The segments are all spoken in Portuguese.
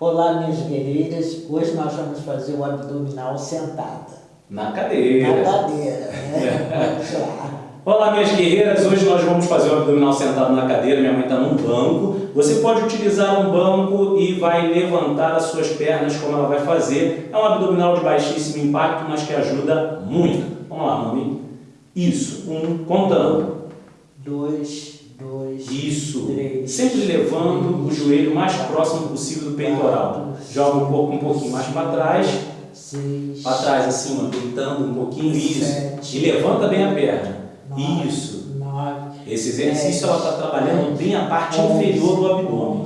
Olá, minhas guerreiras. Hoje nós vamos fazer o abdominal sentada. Na cadeira. Na cadeira, né? Vamos lá. Olá, minhas guerreiras. Hoje nós vamos fazer o abdominal sentado na cadeira. Minha mãe está num banco. Você pode utilizar um banco e vai levantar as suas pernas como ela vai fazer. É um abdominal de baixíssimo impacto, mas que ajuda muito. Vamos lá, mami. Isso. Um, contando. Dois, dois, Isso. três. Sempre levando o joelho mais próximo possível do peitoral. Joga um pouco, um pouquinho mais para trás. Seis, Para trás, assim, ó, deitando um pouquinho. Isso. Sete. E levanta bem a perna. nove, Isso. Nove, Esse exercício ela está trabalhando bem a parte inferior do abdômen.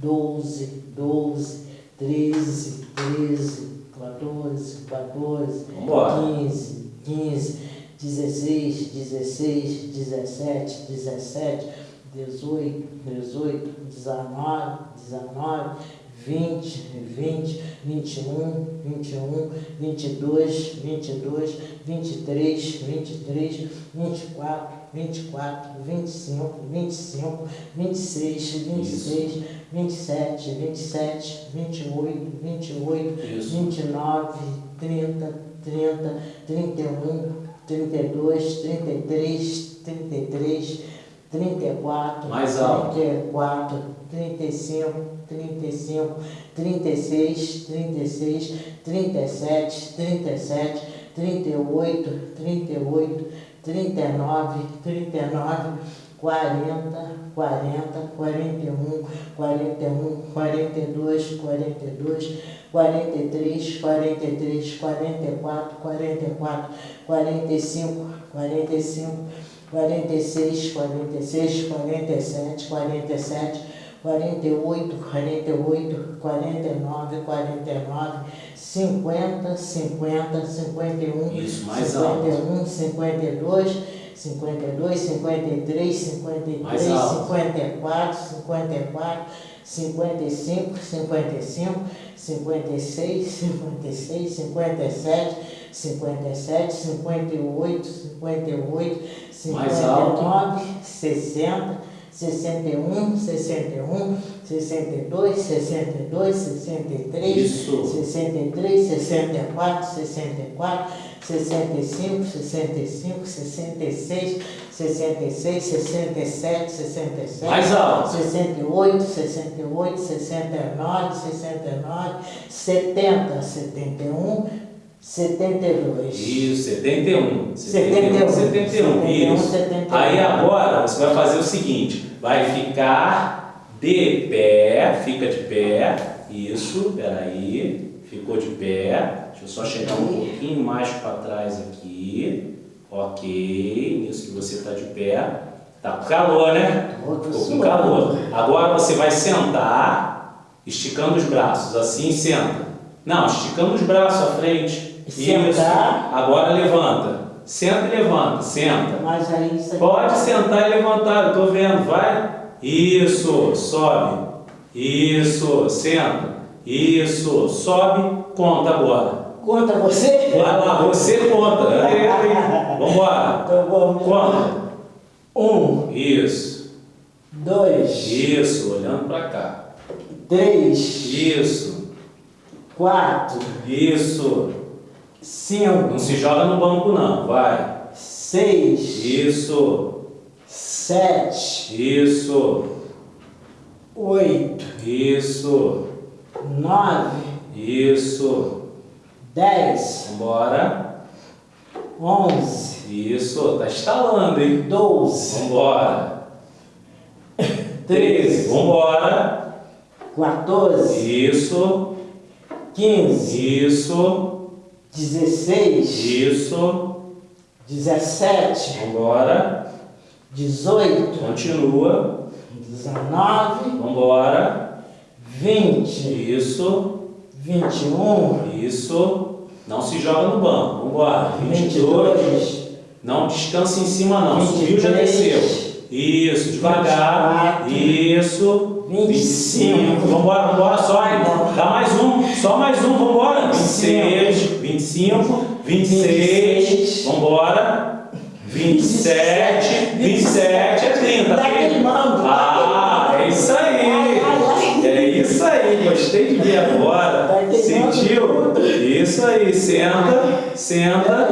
12, 12, 13, 13, 14, 14, Vambora. 15, 15, 16, 16, 17, 17, 18, 18, 19, 19, 20, 20, 21, 21, 22, 22, 23, 23, 24, 24, 25, 25, 26, 26, 27, 27, 28, 28, Isso. 29, 30, 30, 31, 32, 33, 33, 34, Mais alto. 34, 35, 35, 36, 36, 37, 37, 38, 38, 39, 39, 40, 40, 41, 41, 42, 42, 43, 43, 44, 44, 45, 45, 46, 46, 47, 47, 48, 48, 49, 49, 50, 50, 51, Isso, mais alto. 51, 52, 52, 53, 53, Mais alto. 54, 54, 55, 55, 56, 56, 57, 57, 58, 58, Mais alto. 59, 60, 61, 61, 62, 62, 63, Isso. 63, 64, 64, 65, 65, 66, 66, 67, 67, Mais alto. 68, 68, 69, 69, 70, 71, 72. Isso, 71. 71, 71, isso. 71. Aí agora você vai fazer o seguinte, vai ficar de pé, fica de pé, isso, peraí, ficou de pé, deixa eu só chegar um pouquinho mais para trás aqui, ok, isso que você está de pé, tá com calor, né? Ficou com calor. Agora você vai sentar, esticando os braços, assim senta. Não, esticando os braços à frente. Sentar. Isso. Agora levanta. Senta e levanta. Senta. Pode sentar e levantar, eu tô vendo, vai. Isso, sobe. Isso, senta. Isso, sobe, conta agora. Conta você? Vai lá, você conta. Ei, ei. Vambora. Então vamos. Conta. Um, Isso, dois, isso, olhando pra cá. três, Isso, quatro, isso. cinco, Não se joga no banco não, vai. seis, Isso, sete, isso, oito, isso, nove, isso. dez, Vambora. onze, Isso, tá estalando, hein? doze, Vambora. treze, 13, vambora. quatorze, Isso, quinze, isso, dezesseis, isso. dezessete, Vambora. Dezoito, Continua. dezenove, Vambora. vinte, Isso, vinte e um, isso. Não se joga no banco. Vambora. vinte e 22. dois, Não descansa em cima não. Subiu, já 23, desceu. Isso, devagar. 24, Isso. 25. Vambora, vambora, só. Dá mais um. Só mais um, vambora. 26, 25, 26. Vambora. 27, 27 é 30. Tá queimando. Ah, é isso aí. É isso aí, gostei de ver agora. Tá Sentiu? Isso aí, senta, senta.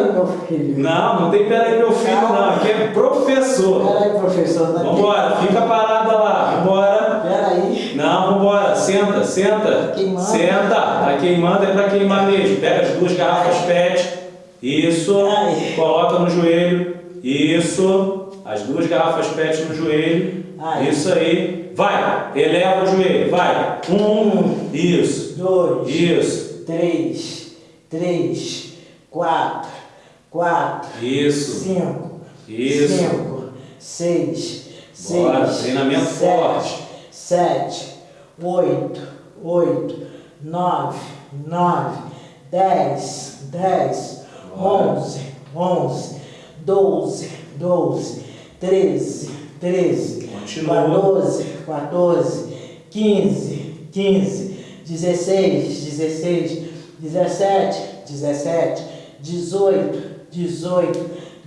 Não, não tem peraí meu filho não, aqui é professor. Peraí, professor. Tá Vambora, fica parada lá, vambora. Peraí. Não, vambora, senta, senta. queimando. Senta, tá queimando, é pra queimar mesmo. Pega as duas garrafas PET. Isso, coloca no joelho. Isso, as duas garrafas PET no joelho. Ai. Isso aí. Vai, eleva o joelho, vai. Um, isso, Dois. isso, Três. Três. Quatro. Quatro. isso, Cinco. isso. Cinco. Seis. Bora, seis. treinamento sete, forte. Sete. Oito. Oito. Nove. Nove. Dez. Dez. Bora. Onze. Onze. Doze. Doze. Treze. Treze. Continua. 14, 14, 15, 15, 16, 16, 17, 17, 18, 18,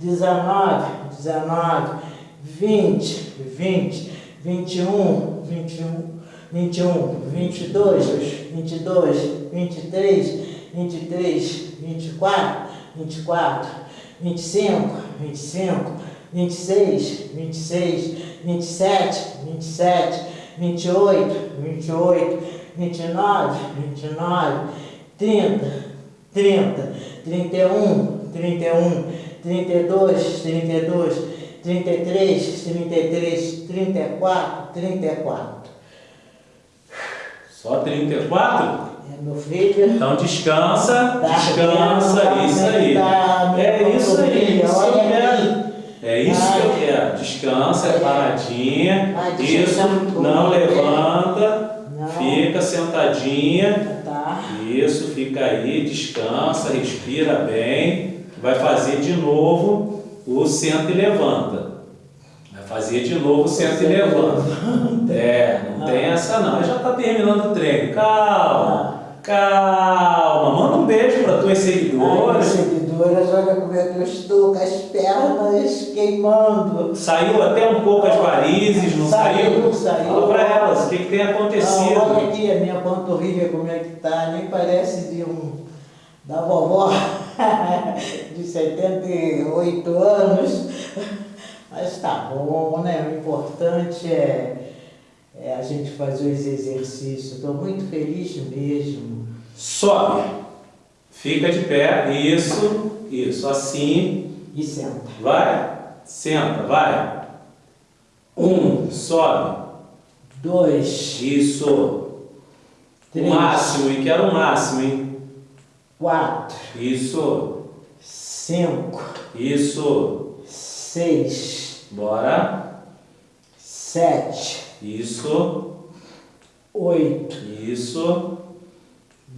19, 19, 20, 20, 21, 21, 21, 22, 22, 23, 23, 24, 24, 25, 25, 26, 26, 27, 27, 28, 28, 29, 29, 30, 30, 31, 31, 32, 32, 33, 33, 34, 34. Só 34? É, meu filho. Então descansa, Tá descansa, isso aí. Tá, meu É isso aí, isso que eu olha quero. É isso que eu quero. Descansa, é paradinha. Isso, não bom. levanta. Fica sentadinha. Tá. Isso, fica aí, descansa, respira bem. Vai fazer de novo o senta e levanta. Vai fazer de novo o senta e levanta. É, não tem essa não. Já tá terminando o treino. Calma, calma. Manda um beijo para tuas seguidoras. seguidoras, olha como é que eu estou com as pernas queimando. Saiu até um pouco as varizes, não saiu? Saiu, saiu. Fala pra elas, o que, que tem Ah, olha acontecido? aqui a minha panturrilha como é que tá, nem parece de um da vovó de 78 anos. Mas tá bom, né? O importante é, é a gente fazer os exercícios. Estou muito feliz mesmo. Sobe. Fica de pé. Isso, isso. Assim. E senta. Vai. Senta, vai. Um. Sobe. Dois, Isso. O três, máximo, e quero o máximo, hein? quatro, Isso. cinco, Isso. seis, Bora. sete, Isso. oito, Isso.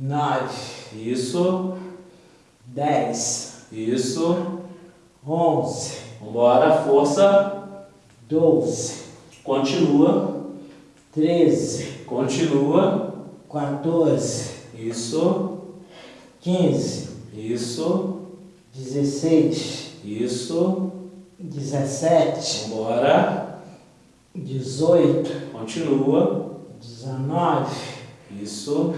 nove, Isso. dez, Isso. onze, Vambora, força. doze, Continua. treze, Continua. 14, Isso. 15, Isso. 16, Isso. 17, Vambora. 18, Continua. 19, Isso.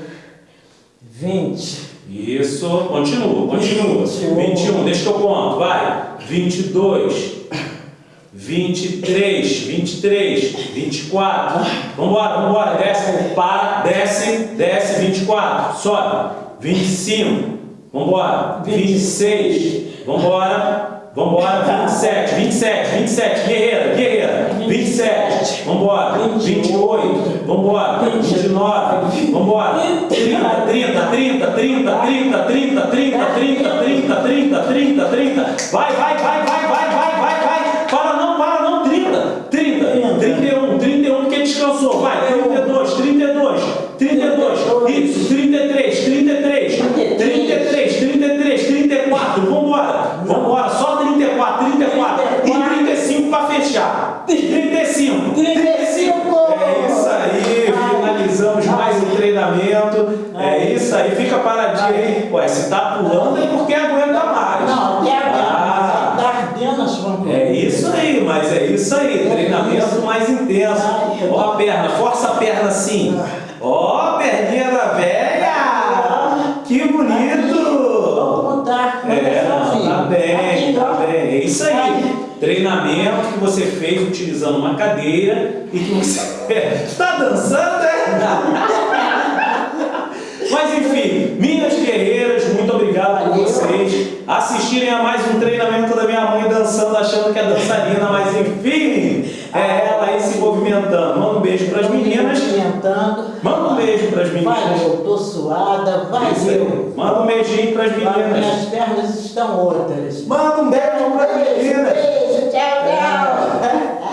20, Isso. Continua, continua. 21. 21, deixa que eu conto. Vai. 22. 23, 23, 24. Vambora, vambora. Desce, para, desce, desce. 24. Sobe. 25. Vambora. 26. Vambora. Vambora. 27, 27, 27. Guerreira, guerreira. 27. Vambora. 28. Vambora. 29. Vambora. 30, 30, 30, 30, 30, 30, 30, 30, 30, 30, 30, 30. Vai, vai, vai, vai, vai, vai, isso aí, treinamento mais intenso. Ó a perna, força a perna assim. Ó, perninha da velha! Que bonito! É, tá bem, tá bem. É isso aí. Treinamento que você fez utilizando uma cadeira e que você. tá dançando, é? Mas enfim, minhas guerreiras, muito obrigado por vocês assistirem a mais um treinamento da minha mãe dançando, achando que é dançarina, mas enfim, é ela aí se movimentando. Manda um beijo pras meninas. Movimentando. Manda um beijo pras meninas. Valeu, tô suada, valeu. Manda um beijinho pras meninas. Minhas pernas estão outras. Manda um beijo pras meninas. Beijo, tchau, tchau.